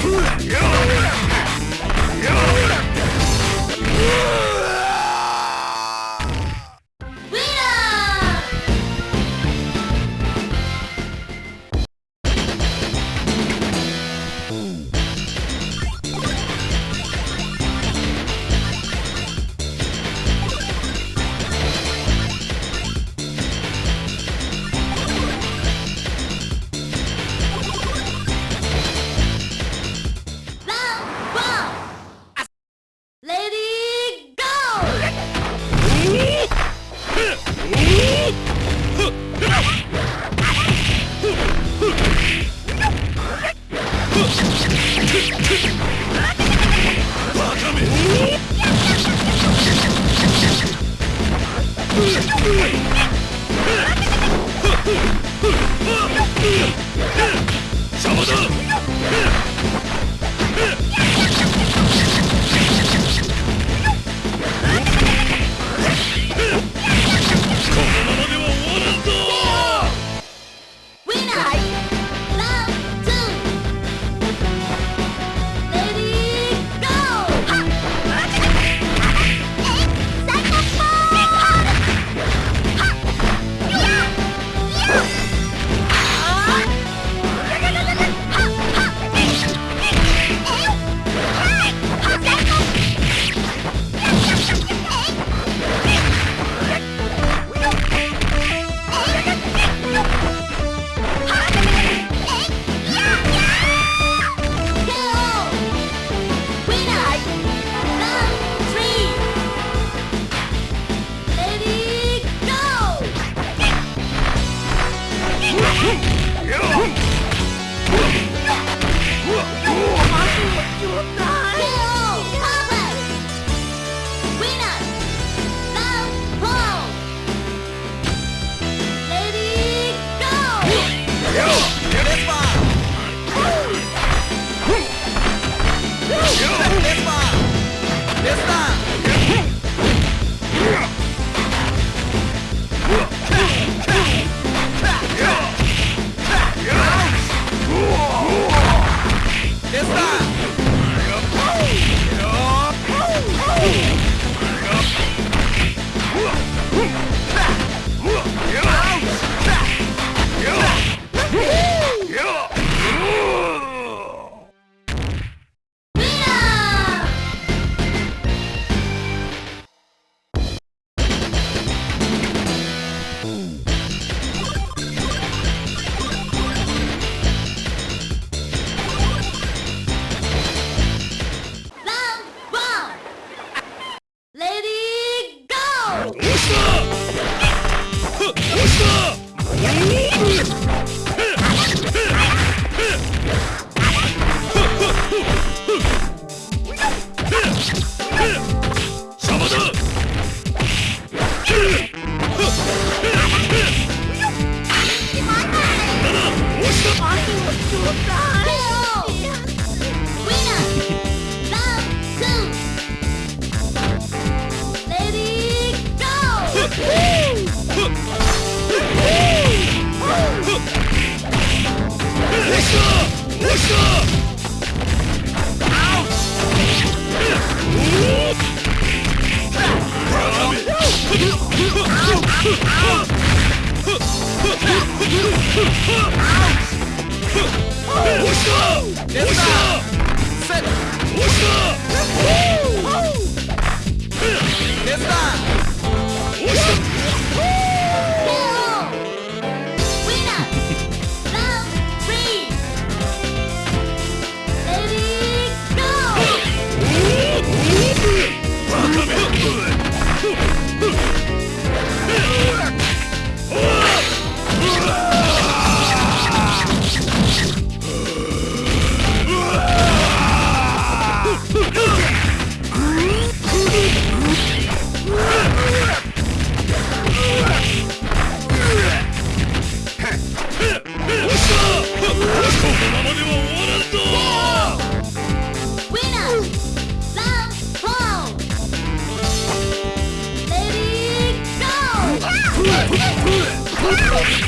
Yeah! Get away! Huh! Oh, my God.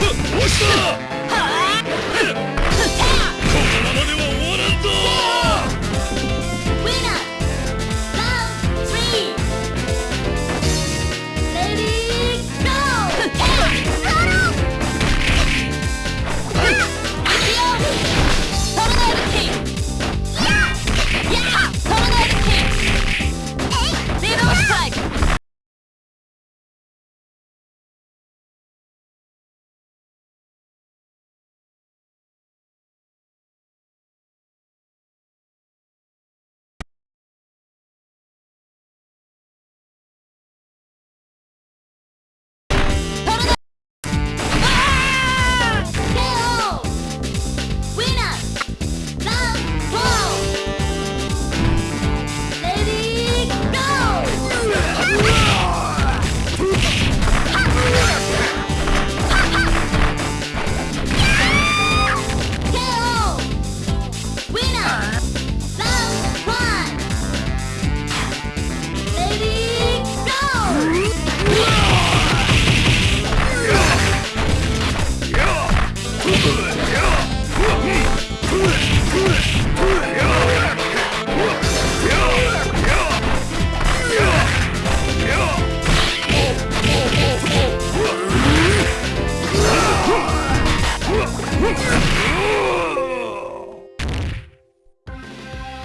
哼我射